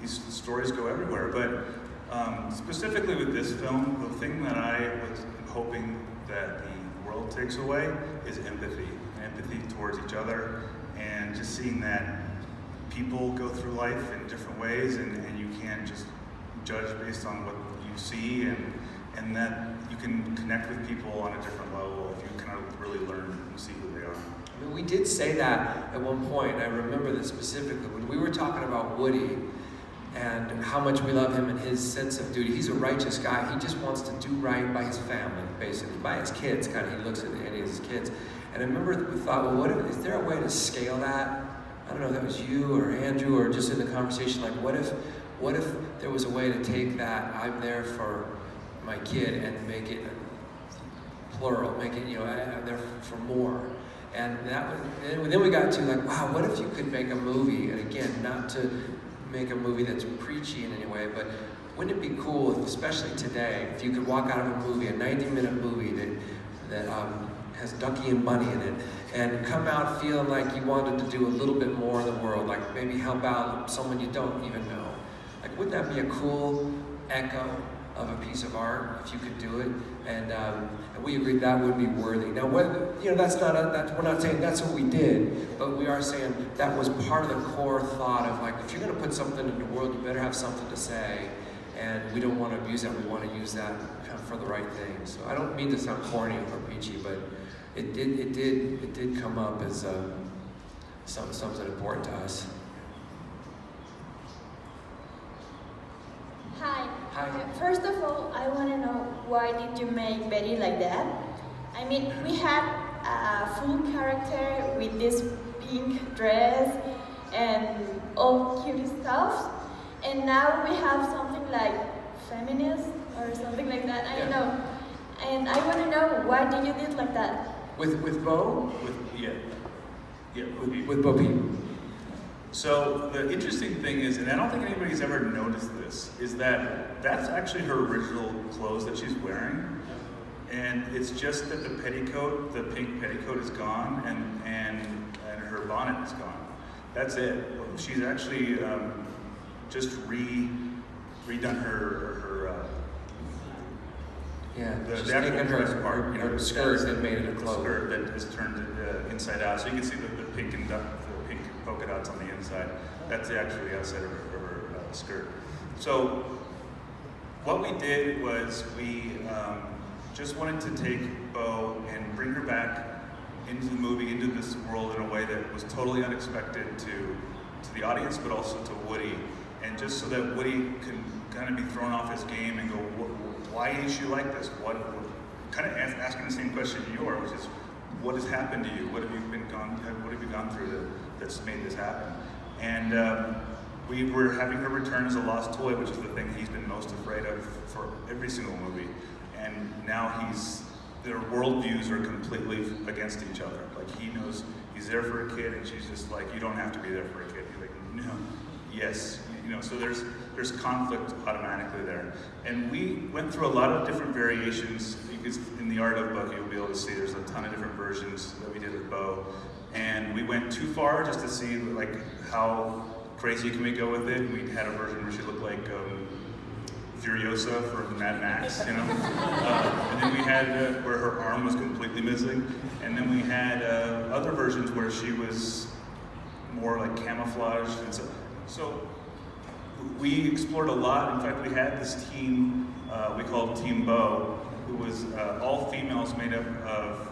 these stories go everywhere. But um, specifically with this film, the thing that I was hoping that the world takes away is empathy, empathy towards each other, and just seeing that people go through life in different ways, and, and you can't just judge based on what you see, and and that you can connect with people on a different level if you kind of really learn and see who they are. I mean, we did say that at one point. I remember this specifically when we were talking about Woody and how much we love him and his sense of duty. He's a righteous guy. He just wants to do right by his family, basically, by his kids. Kind of, he looks at any of his kids. And I remember we thought, well, what if, is there a way to scale that I don't know if that was you or Andrew or just in the conversation, like what if, what if there was a way to take that I'm there for my kid and make it plural, make it, you know, I- I'm there for more. And that, was- then we got to like, wow, what if you could make a movie, and again, not to make a movie that's preachy in any way, but wouldn't it be cool, if, especially today, if you could walk out of a movie, a 90-minute movie that, that um, has Ducky and Bunny in it, and come out feeling like you wanted to do a little bit more in the world, like maybe help out someone you don't even know. Like, wouldn't that be a cool echo of a piece of art if you could do it? And, um, and we agreed that would be worthy. Now, you know, that's not a, that, we're not saying that's what we did, but we are saying that was part of the core thought of like, if you're going to put something in the world, you better have something to say. And we don't want to abuse that. We want to use that for the right thing. So I don't mean to sound corny or preachy, but it did, it did, it did come up as um, some, something important to us. Hi. Hi. First of all, I want to know why did you make Betty like that? I mean, we had a full character with this pink dress and all cute stuff, and now we have something like feminist or something like that. I don't know. And I want to know why did you did like that? With, with Bo? With, yeah. Yeah, with, with Bo Peep. So the interesting thing is, and I don't think anybody's ever noticed this, is that that's actually her original clothes that she's wearing. And it's just that the petticoat, the pink petticoat is gone and, and, and her bonnet is gone. That's it. She's actually um, just re, redone her, her uh, Yeah, the, she's the actual taken her- dress part, you know, her skirt and made it a cloak. skirt that is turned uh, inside out, so you can see the, the pink and the polka dots on the inside. That's actually outside of her, her uh, skirt. So what we did was we um, just wanted to take Bo and bring her back into the movie, into this world in a way that was totally unexpected to to the audience, but also to Woody, and just so that Woody can kind of be thrown off his game and go, why is she like this? What, kind of ask, asking the same question you are, which is, what has happened to you? What have you been gone? What have you gone through that's made this happen? And um, we were having her return as a lost toy, which is the thing he's been most afraid of for every single movie. And now he's their worldviews are completely against each other. Like he knows he's there for a kid, and she's just like, you don't have to be there for a kid. He's like, no, yes, you know. So there's there's conflict automatically there, and we went through a lot of different variations. Because in the art of Bucky, you'll be able to see there's a ton of different versions that we did with Bo, and we went too far just to see like how crazy can we go with it. We had a version where she looked like. Um, Furiosa from Mad Max, you know. Uh, and then we had uh, where her arm was completely missing, and then we had uh, other versions where she was more like camouflaged, and so so we explored a lot. In fact, we had this team uh, we called Team Bo, who was uh, all females made up of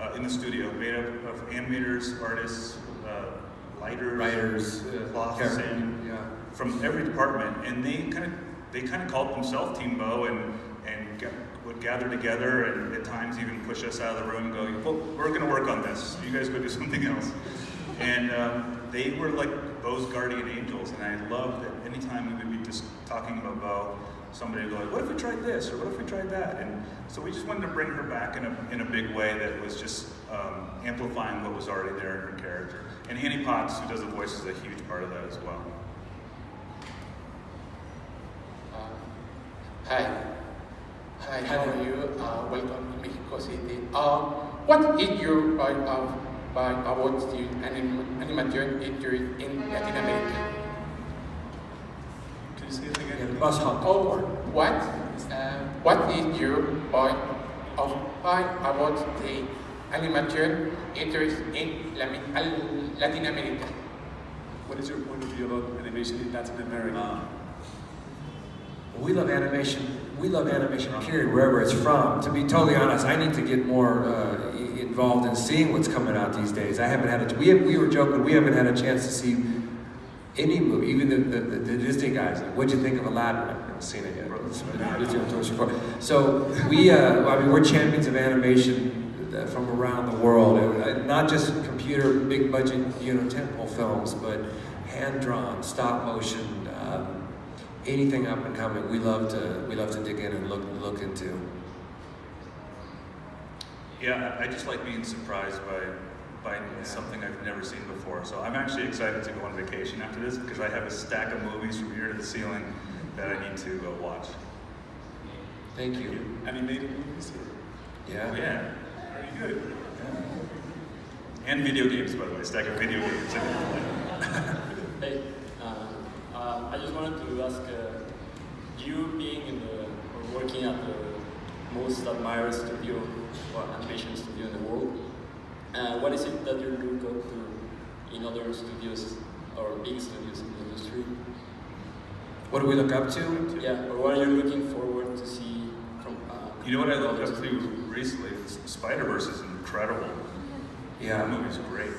uh, in the studio, made up of animators, artists, uh, lighters, Writers, uh, cloths, and yeah. from every department, and they kind of they kind of called themselves Team Bo and and ga- would gather together and at times even push us out of the room and go, well, we're going to work on this. You guys go do something else. And um, they were like Bo's guardian angels, and I love that anytime we would be just talking about Bo, somebody would go like, what if we tried this, or what if we tried that? And so we just wanted to bring her back in a, in a big way that was just um, amplifying what was already there in her character. And Annie Potts, who does the voice, is a huge part of that as well. Hi. Hi, how are you? Uh, welcome to Mexico City. Uh, what is your point of by about the anim industry in Latin America? Can you say it again? Yeah, bus hop. Oh, what? Uh, what is your point of point about the animation interest in Latin America? What is your point of view about animation in Latin America? Uh, We love animation. We love animation, period, wherever it's from. To be totally honest, I need to get more uh, involved in seeing what's coming out these days. I haven't had a. We have, we were joking. We haven't had a chance to see any movie, even the, the, the, Disney guys. What'd you think of Aladdin? I've never seen it yet. So we, uh, I mean, we're champions of animation uh, from around the world, Uh, not just computer big budget, you know, tentpole films, but hand drawn, stop motion, um, anything up and coming, we love to we love to dig in and look look into. Yeah, I I just like being surprised by by something I've never seen before. So I'm actually excited to go on vacation after this because I have a stack of movies from here to the ceiling that I need to uh, watch. Thank you. Animated movies? Yeah. Yeah. Very good. And video games, by the way, stack of video games. Hey, uh, uh, I just wanted to ask, uh, you being in the, or working at the most admired studio or animation studio in the world, uh, what is it that you look up to in other studios or big studios in the industry? What do we look up to? Yeah, or what are you looking forward to see from? Uh, You know what I looked up to recently? Spider Verse is incredible. Yeah. That movie's great.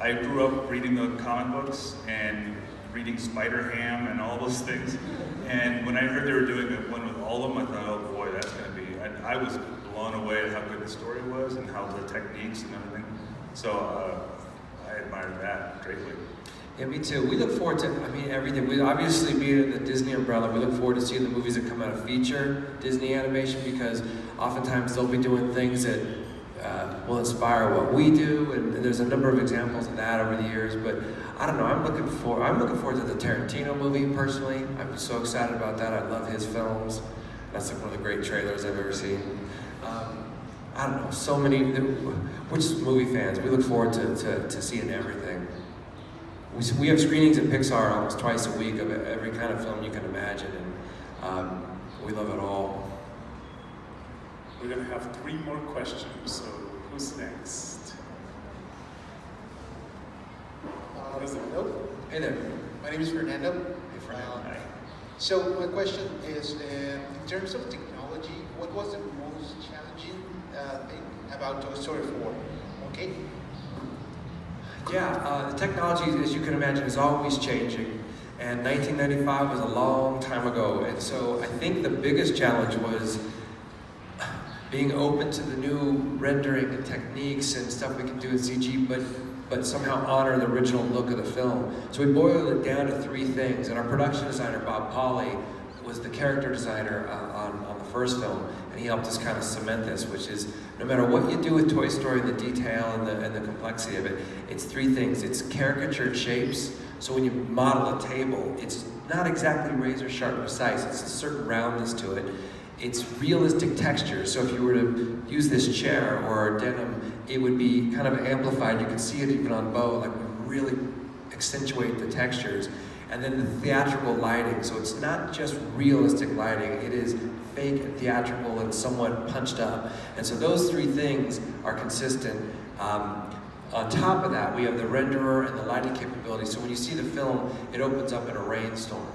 I grew up reading the comic books and reading Spider Ham and all those things. And when I heard they were doing one with all of them, I thought, oh boy, that's going to be. I, I was blown away at how good the story was and how the techniques and everything. So uh, I admire that greatly. Yeah, me too. We look forward to, I mean, everything. We obviously being in the Disney umbrella, we look forward to seeing the movies that come out of feature Disney animation because oftentimes they'll be doing things that uh, will inspire what we do, and, and there's a number of examples of that over the years. But I don't know. I'm looking for, I'm looking forward to the Tarantino movie personally. I'm so excited about that. I love his films. That's like one of the great trailers I've ever seen. Um, I don't know. So many. We're just movie fans. We look forward to, to, to seeing everything. We, we have screenings at Pixar almost twice a week of every kind of film you can imagine, and um, we love it all. We're gonna have three more questions, so who's next? Uh, hello. Hey there. My name is Fernando. Hey, Fernando. Uh, so my question is, uh, in terms of technology, what was the most challenging about 4? Okay. Yeah, uh, the technology, as you can imagine, is always changing. And 1995 was a long time ago. And so I think the biggest challenge was being open to the new rendering techniques and stuff we can do in CG, but but somehow honor the original look of the film. So we boiled it down to three things. And our production designer, Bob Pauley, was the character designer uh, on, on the first film, and he helped us kind of cement this, which is no matter what you do with Toy Story, the detail and the, and the complexity of it, it's three things. It's caricatured shapes, so when you model a table, it's not exactly razor sharp precise, it's a certain roundness to it. It's realistic texture, so if you were to use this chair or denim, it would be kind of amplified. You can see it even on Bo, like we really accentuate the textures. And then the theatrical lighting, so it's not just realistic lighting, it is fake and theatrical and somewhat punched up. And so those three things are consistent. Um, on top of that, we have the renderer and the lighting capability. So when you see the film, it opens up in a rainstorm.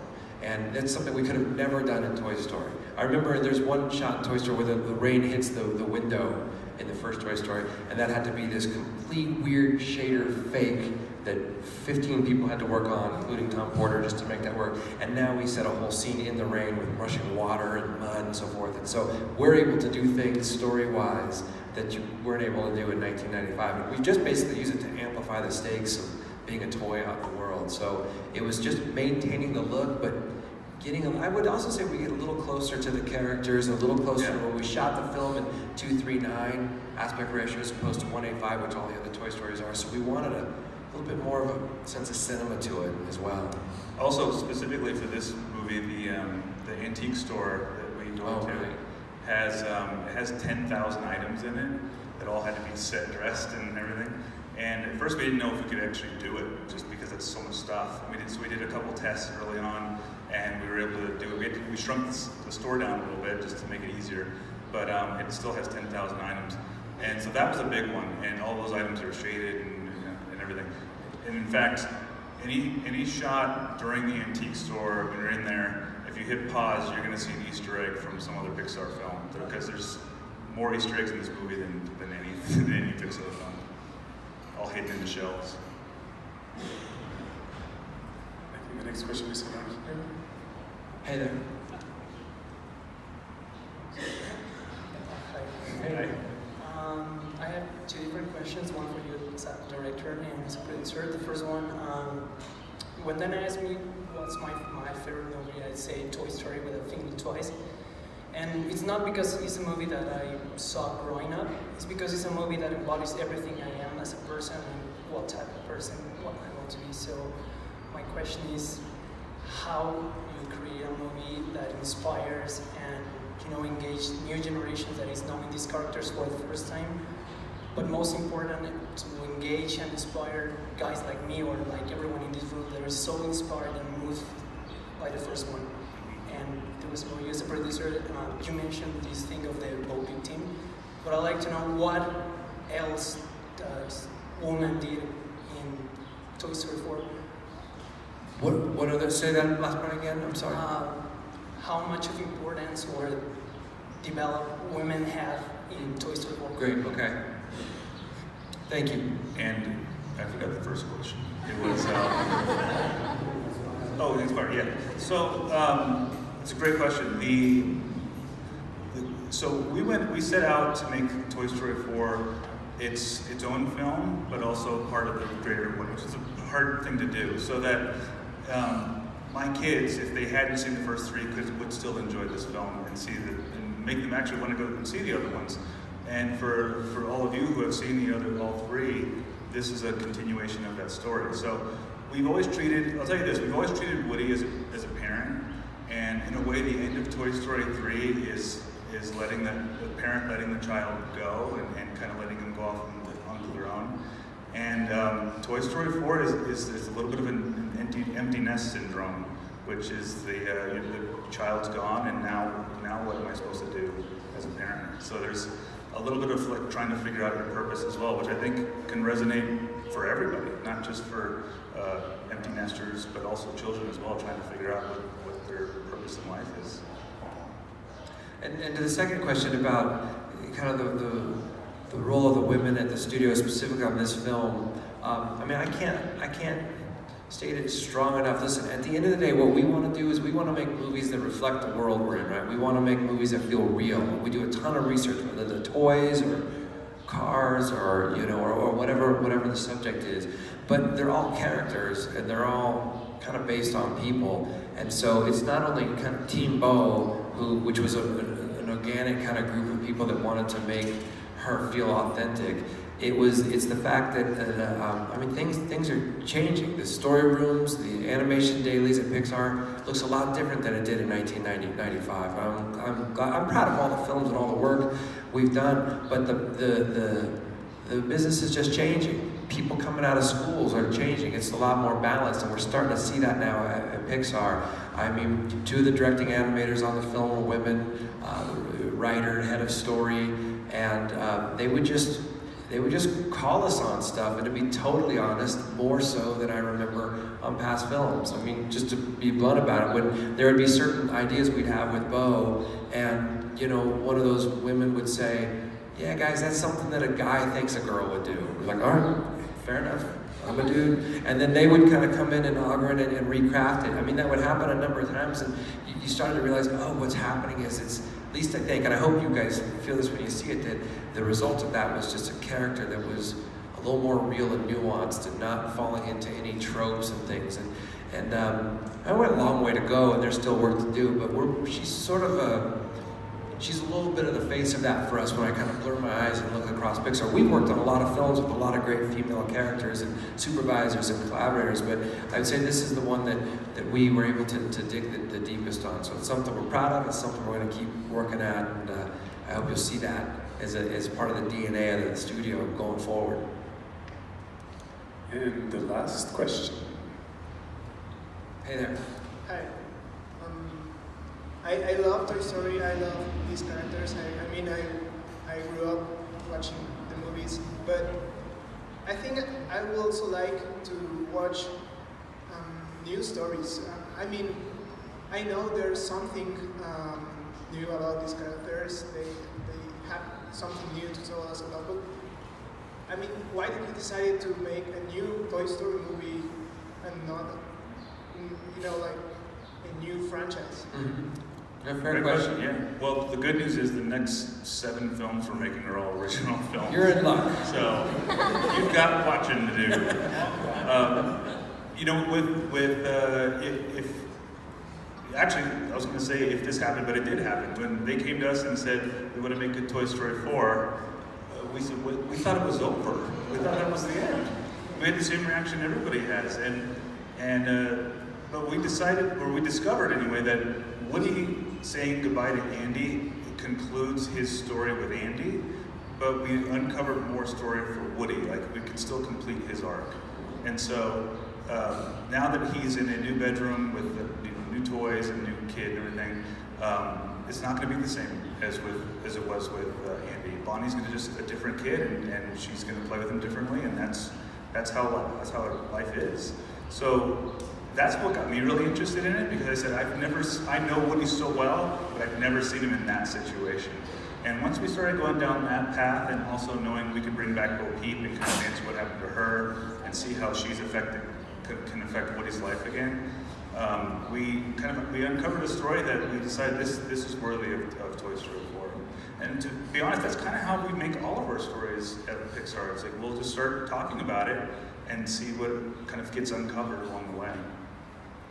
And that's something we could have never done in Toy Story. I remember there's one shot in Toy Story where the, the rain hits the, the window in the first Toy Story, and that had to be this complete weird shader fake that 15 people had to work on, including Tom Porter, just to make that work. And now we set a whole scene in the rain with rushing water and mud and so forth. And so we're able to do things story-wise that you weren't able to do in 1995. And we just basically use it to amplify the stakes of being a toy out in the world. So it was just maintaining the look, but getting, a, I would also say we get a little closer to the characters, a little closer Yeah. to when we shot the film in 239 aspect ratio as opposed to 185, which all the other Toy Stories are. So we wanted a little bit more of a sense of cinema to it as well. Also, specifically for this movie, the um, the antique store that we Oh, went to right. has um, has 10,000 items in it that all had to be set dressed and everything. And at first we didn't know if we could actually do it, just because it's so much stuff. We did so we did a couple tests early on, and we were able to do it. We, had to- we shrunk the, store down a little bit just to make it easier, but um, it still has 10,000 items. And so that was a big one, and all those items are shaded and, and everything. And in fact, any any shot during the antique store when you're in there, if you hit pause, you're going to see an Easter egg from some other Pixar film because there's more Easter eggs in this movie than, than any than any Pixar film, all hidden in the shelves. I think the next question is around here. Hey there. Hi. Um, I have two different questions, one for you as a director and as a producer. The first one, um, when then asked me what's my, my favorite movie, I'd say Toy Story with a Think Twice. And it's not because it's a movie that I saw growing up, it's because it's a movie that embodies everything I am as a person and what type of person what I want to be. So my question is how you create a movie that inspires and you know engage new generations that is knowing these characters for the first time. But most important to engage and inspire guys like me or like everyone in this room that are so inspired and moved by the first one. And there was you as a producer, uh, you mentioned this thing of the voting team, but I'd like to know what else does Woman did in Toy Story 4 What, what other, say that last part again, I'm sorry. uh, how much of importance or develop women have in Toy Story 4? Great, okay. Thank you. And I forgot the first question. It was, uh, oh, inspired, yeah. So, um, it's a great question. The, the, so we went, we set out to make Toy Story 4 its, its own film, but also part of the greater one, which is a hard thing to do, so that um, my kids, if they hadn't seen the first three, could, would still enjoy this film and see the, and make them actually want to go and see the other ones. And for, for all of you who have seen the other, all three, this is a continuation of that story. So we've always treated, I'll tell you this, we've always treated Woody as a, as a parent, and in a way the end of Toy Story 3 is, is letting the, the parent letting the child go and, and kind of letting them go off onto, their own. And um, Toy Story 4 is, is, is a little bit of an, an empty, empty nest syndrome, which is the, uh, the child's gone and now, now what am I supposed to do as a parent? So there's a little bit of like trying to figure out your purpose as well, which I think can resonate for everybody, not just for uh, empty nesters, but also children as well, trying to figure out what, what their purpose in life is. And, and to the second question about kind of the, the, the role of the women at the studio, specifically on this film, um, I mean, I can't, I can't state it strong enough. Listen, at the end of the day, what we want to do is we want to make movies that reflect the world we're in, right? We want to make movies that feel real. We do a ton of research, whether they're toys or cars or you know or, or whatever whatever the subject is. But they're all characters and they're all kind of based on people. And so it's not only kind of Team Bo, who which was a, an organic kind of group of people that wanted to make her feel authentic. It was it's the fact that uh, um, I mean things things are changing. The story rooms, the animation dailies at Pixar looks a lot different than it did in 1995. I'm I'm, I'm proud of all the films and all the work we've done, but the the the, the business is just changing. People coming out of schools are changing. It's a lot more balanced, and we're starting to see that now at, at Pixar. I mean, two of the directing animators on the film were women, uh, writer, head of story, and uh, they would just they would just call us on stuff, and to be totally honest, more so than I remember on past films. I mean, just to be blunt about it, when there would be certain ideas we'd have with Bo, and you know, one of those women would say, "Yeah, guys, that's something that a guy thinks a girl would do." We're like, "All right, fair enough." I'm a dude, and then they would kind of come in and augment it and recraft it. I mean, that would happen a number of times, and you, you started to realize, oh, what's happening is it's at least I think, and I hope you guys feel this when you see it, that the result of that was just a character that was a little more real and nuanced and not falling into any tropes and things. And, and um, I went a long way to go, and there's still work to do, but she's sort of a, she's a little bit of the face of that for us when I kind of blur my eyes and look across Pixar. We've worked on a lot of films with a lot of great female characters and supervisors and collaborators, but I'd say this is the one that, that we were able to, to dig the, the deepest on. So it's something we're proud of, it's something we're going to keep working at, and uh, I hope you'll see that as, a, as part of the DNA of the studio going forward. And the last question. Hey there. Hi. I, I love Toy Story. I love these characters. I, I mean, I, I grew up watching the movies, but I think I would also like to watch um, new stories. Uh, I mean, I know there's something um, new about these characters. They, they have something new to tell us about. But I mean, why did you decide to make a new Toy Story movie and not, mm, you know, like a new franchise? Mm-hmm. Yeah, fair Great question. Yeah. Well, the good news is the next seven films we're making are all original films. You're in luck. So you've got watching to do. Um, you know, with with uh, if, if actually, I was going to say if this happened, but it did happen. When they came to us and said we want to make a Toy Story 4, uh, we said we, we thought it was over. We thought that was the end. We had the same reaction everybody has, and and uh, but we decided, or we discovered anyway, that Woody saying goodbye to Andy concludes his story with Andy, but we uncovered more story for Woody. Like we could still complete his arc, and so um, now that he's in a new bedroom with the, new toys and new kid and everything, um, it's not going to be the same as with as it was with uh, Andy. Bonnie's going to just a different kid, and, and she's going to play with him differently, and that's that's how that's how life is. So that's what got me really interested in it because I said I've never I know Woody so well, but I've never seen him in that situation. And once we started going down that path, and also knowing we could bring back Bo Peep and kind of answer what happened to her, and see how she's affected can, affect Woody's life again, um, we kind of we uncovered a story that we decided this this is worthy of, of Toy Story 4. And to be honest, that's kind of how we make all of our stories at Pixar. It's like we'll just start talking about it and see what kind of gets uncovered along the way.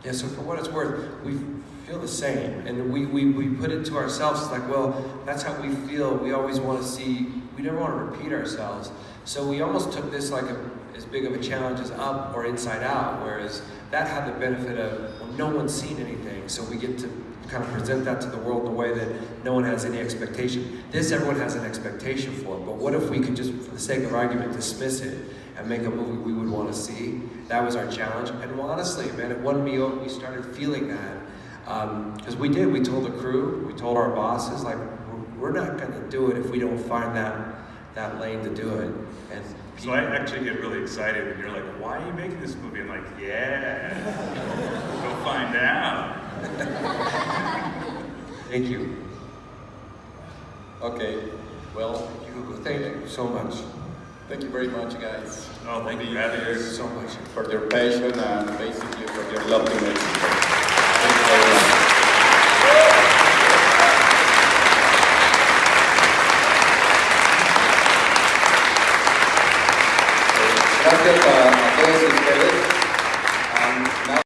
Yeah, so for what it's worth, we feel the same. And we, we, we put it to ourselves, it's like, well, that's how we feel. We always want to see, we never want to repeat ourselves. So we almost took this like a, as big of a challenge as Up or Inside Out, whereas that had the benefit of, well, no one's seen anything. So we get to kind of present that to the world a way that no one has any expectation. This everyone has an expectation for, but what if we could just, for the sake of argument, dismiss it and make a movie we would want to see? That was our challenge. And well, honestly, man, it won me over. We started feeling that. Because um, we did. We told the crew, we told our bosses, like, we're, we're not going to do it if we don't find that, that lane to do it. And so I actually get really excited when you're like, why are you making this movie? I'm like, yeah, go find out. Thank you. Okay, well, thank you so much. Thank you very much, guys. Oh, thank you, you so much. For your passion and basically for your love to Mexico. Thank you. Gracias a, a todos ustedes.